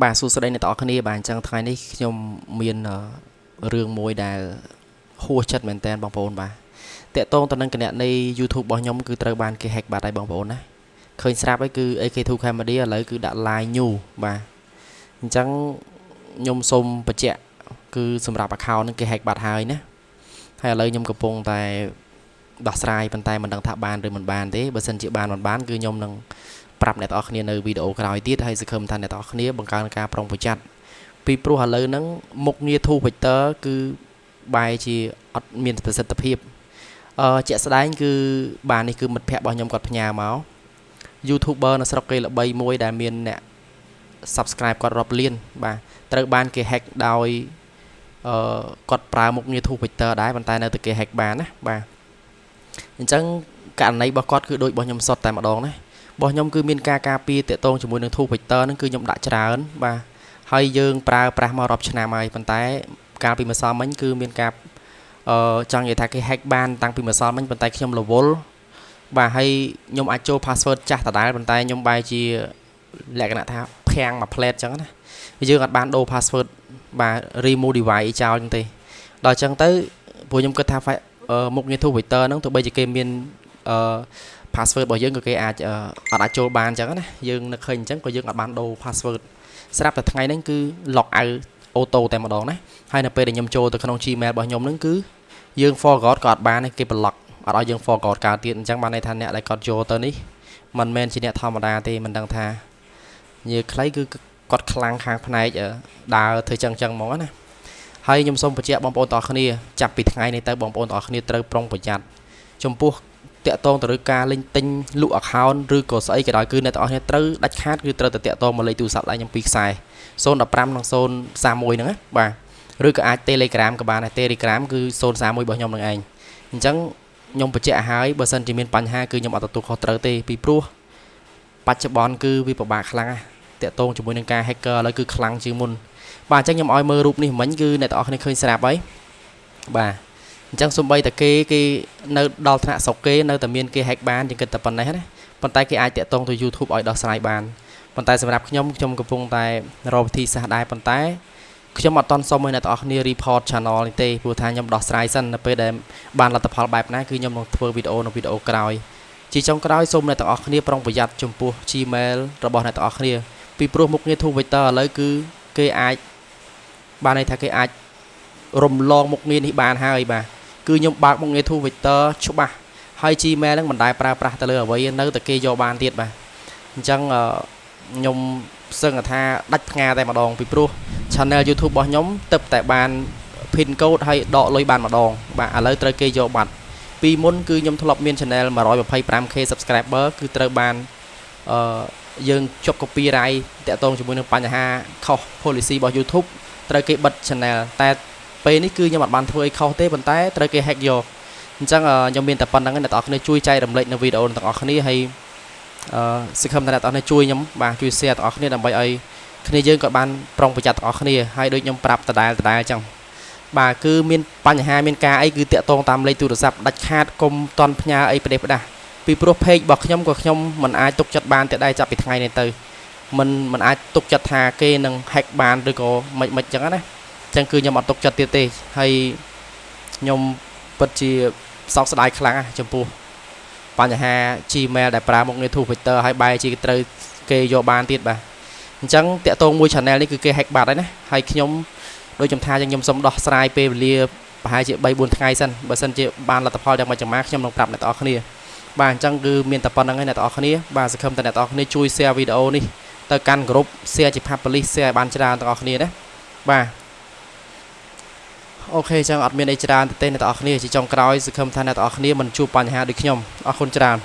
បាទសួស្តីអ្នកទាំងអស់គ្នាបាទអញ្ចឹងថ្ងៃនេះខ្ញុំមានរឿងមួយដែលហួសចិត្តមែនតើបងប្អូនបាទតកតងទៅនឹងគណនី YouTube របស់ខ្ញុំគឺត្រូវបានគេ hack បាត់ហើយបងប្អូនណាឃើញស្រាប់ហើយគឺ AK2 Camera ឥឡូវគឺដាក់ line new បាទអញ្ចឹងខ្ញុំសូមបញ្ជាក់គឺសម្រាប់ account ហ្នឹងគេ hack បាត់ហើយណាហើយឥឡូវខ្ញុំកំពុងតែដោះស្រាយប៉ុន្តែមិនដឹងថាបានឬមិនបានទេបើសិនជាបានមិនបានគឺខ្ញុំនឹង ប្រាប់អ្នកទាំងអស់គ្នានៅវីដេអូក្រោយទៀតហើយសង្ឃឹមថាអ្នកទាំងអស់គ្នាបង្កើនការប្រុងប្រយ័ត្នពីព្រោះឥឡូវហ្នឹងមុខងារ Two Vector គឺបែរជាអត់មានប្រសិទ្ធភាពអឺជាក់ស្ដែងគឺបាននេះគឺមិត្តភ័ក្តិរបស់ខ្ញុំគាត់ផ្ញើមក YouTuber នៅស្រុកគេល្បីមួយដែលមានអ្នក subscribe គាត់រាប់លាន បាទត្រូវបានគេ hack ដោយអឺគាត់ប្រើមុខងារ Two Vector ដែរប៉ុន្តែនៅតែគេ hack បានណាបាទអញ្ចឹងករណីរបស់គាត់គឺដូចរបស់ខ្ញុំសុទ្ធតែម្ដងណា របស់ខ្ញុំគឺមានការការពារតាក់ទងជាមួយនឹង Two Vector ហ្នឹងគឺខ្ញុំដាក់ច្រើនបាទហើយយើងប្រើប្រាស់មករាប់ឆ្នាំហើយប៉ុន្តែ កាលពីម្សិលមិញគឺមានការអឺចង់និយាយថាគេ hack បានតាំងពីម្សិលមិញប៉ុន្តែខ្ញុំរវល់បាទហើយខ្ញុំអាចចូល password ចាស់ដដែលប៉ុន្តែខ្ញុំបែរជាលក្ខណៈថាភាំងមួយ plate អញ្ចឹងណាយើងអត់បានដូរ password បាទ remove device ចោលអញ្ចឹងទេដល់អញ្ចឹងទៅព្រោះខ្ញុំគិតថាមុខងារ Two Vector ហ្នឹងទោះបីជាគេមានអឺ password របស់យើងក៏គេអាចអត់អាចចូលបានអញ្ចឹងណាយើងនឹកឃើញអញ្ចឹងក៏យើងអត់បានដូរ password ស្រាប់តែថ្ងៃហ្នឹងគឺ log out អូតូតែម្ដងណាហើយនៅពេលដែលខ្ញុំចូលទៅក្នុង Gmail របស់ខ្ញុំហ្នឹងគឺយើង forgot ក៏អត់បានទេគេ block អត់ឲ្យយើង forgot កើតទៀតអញ្ចឹងបានន័យថាអ្នកដែលគាត់ចូលទៅនេះមិនមែនជាអ្នកធម្មតាទេមិនដឹងថានិយាយខ្លីគឺគាត់ខ្លាំងខាងផ្នែកដើរធ្វើចឹងចឹងហ្មងណាហើយខ្ញុំសូមបញ្ជាក់បងប្អូនទាំងអស់គ្នាចាប់ពីថ្ងៃនេះទៅបងប្អូនទាំងអស់គ្នាត្រូវប្រុងប្រយ័ត្នចំពោះ តាក់ទងទៅលើការលេងទិញលក់ account ឬក៏ស្អីក៏ដោយគឺអ្នកទាំងអស់គ្នាត្រូវដាច់ខាតគឺត្រូវតែតាក់ទងមកលេខទូរស័ព្ទដៃខ្ញុំពីរខ្សែ015និង031ហ្នឹងណាបាទឬក៏អាច Telegram ក៏បានដែរ Telegram គឺ031របស់ខ្ញុំនឹងឯងអញ្ចឹងខ្ញុំបញ្ជាក់ឲ្យបើសិនជាមានបញ្ហាគឺខ្ញុំអត់ទទួលខុសត្រូវទេពីព្រោះបច្ចុប្បន្នគឺវាពិបាកខ្លាំងណាស់តាក់ទងជាមួយនឹងការ hacker ឥឡូវគឺខ្លាំងជាងមុនបាទអញ្ចឹងខ្ញុំឲ្យមើលរូបនេះមិញគឺអ្នកទាំងអស់គ្នាឃើញស្រាប់ហើយបាទ អញ្ចឹងសំបីតែគេគេនៅដល់ថ្នាក់ស្រុកគេនៅតែមានគេ hack បានជាងគិតតែប៉ុណ្ណេះណាប៉ុន្តែគេអាចតាក់ទងទៅ YouTube ឲ្យដោះស្រាយបានប៉ុន្តែសម្រាប់ខ្ញុំខ្ញុំកំពុងតែរកវិធីសាស្ត្រដែរប៉ុន្តែខ្ញុំអត់តន់សុំឲ្យអ្នកទាំងអស់គ្នា report channel នេះទេព្រោះថាខ្ញុំដោះស្រាយសិននៅពេលដែលបានលទ្ធផលបែបណាគឺខ្ញុំនឹងធ្វើវីដេអូនៅវីដេអូក្រោយជាចុងក្រោយសូមអ្នកទាំងអស់គ្នាប្រុងប្រយ័ត្នចំពោះ Gmail របស់អ្នកទាំងអស់គ្នាពីព្រោះមុខងារ Two Vector ឥឡូវគឺគេអាចបានន័យថាគេអាចរំលងមុខងារនេះបានហើយបាទ គឺខ្ញុំបើកមុខងារ Two Vector ច្បាស់ហើយ Gmail ហ្នឹងមិនដែលប្រើប្រាស់ទៅលើអ្វីនៅតែគេយកបានទៀតបាទអញ្ចឹងខ្ញុំសឹងថាដាច់ផ្ងាតែម្ដងពីព្រោះ Channel YouTube របស់ខ្ញុំទៅតែបាន pin code ហើយដកលុយបានម្ដងបាទឥឡូវត្រូវគេយកបាត់ពីមុនគឺខ្ញុំធ្លាប់មាន channel 125k subscriber គឺត្រូវបានអឺយើងជាប់ copyright តាក់ទងជាមួយនឹងបញ្ហាខុស policy របស់ YouTube ត្រូវគេបិទ channel តែ ពេលនេះគឺខ្ញុំអត់បានធ្វើអីខុសទេប៉ុន្តែត្រូវគេ hack យកអញ្ចឹងខ្ញុំមានតែប៉ុណ្្នឹងអ្នកទាំងអស់គ្នាជួយចែករំលែកនៅវីដេអូទាំងអស់គ្នាហើយអឺសង្ឃឹមថាអ្នកទាំងអស់គ្នាជួយខ្ញុំបាទជួយ share ទាំងអស់គ្នាដើម្បីឲ្យគ្នាយើងក៏បានប្រុងប្រយ័ត្នទាំងអស់គ្នាហើយដូចខ្ញុំប្រាប់ដដែលដដែលអញ្ចឹងបាទគឺមានបញ្ហាមានការអីគឺតាក់ទងតាមលេខទូរស័ព្ទដាច់ខាតកុំតន់ផ្ញើអីប្រទេសផ្ដាស់ពីព្រោះ page របស់ខ្ញុំក៏ខ្ញុំមិនអាចទុកចិត្តបានតែដែរចាប់ពីថ្ងៃនេះទៅមិនមិនអាចទុកចិត្តថាគេនឹង hack បានឬក៏មិនមិនអញ្ចឹងណាអញ្ចឹងគឺខ្ញុំអត់ទុកចិត្តទៀតទេហើយខ្ញុំពិតជាសោកស្ដាយខ្លាំងណាស់ចំពោះបញ្ហា Gmail ដែលប្រើមុខងារ Two Factor ហើយបែរជាត្រូវគេយកបានទៀតបាទអញ្ចឹងតាក់ទងមួយ channel នេះគឺគេ hack បាត់ហើយណាហើយខ្ញុំដូចខ្ញុំថាខ្ញុំសូមដោះស្រាយពេលវេលាប្រហែលជា3 4ថ្ងៃសិនបើសិនជាបានលទ្ធផលយ៉ាងម៉េចយ៉ាងម៉ាខ្ញុំនឹងប្រាប់អ្នកទាំងអស់គ្នាបាទអញ្ចឹងគឺមានតែប៉ុណ្្នឹងឯងអ្នកទាំងអស់គ្នាបាទសង្ឃឹមតែអ្នកទាំងអស់គ្នាជួយ share វីដេអូនេះទៅកាន់ក្រុម share ជា publish share ឲ្យបានច្រើនទាំងអស់គ្នាណាបាទ អូខេចឹងអត់មានអីច្រើនទេអ្នកទាំងអស់គ្នាជាចុងក្រោយសង្ឃឹមថាអ្នកទាំងអស់គ្នាមិនជួបបញ្ហាដូចខ្ញុំអរគុណច្រើន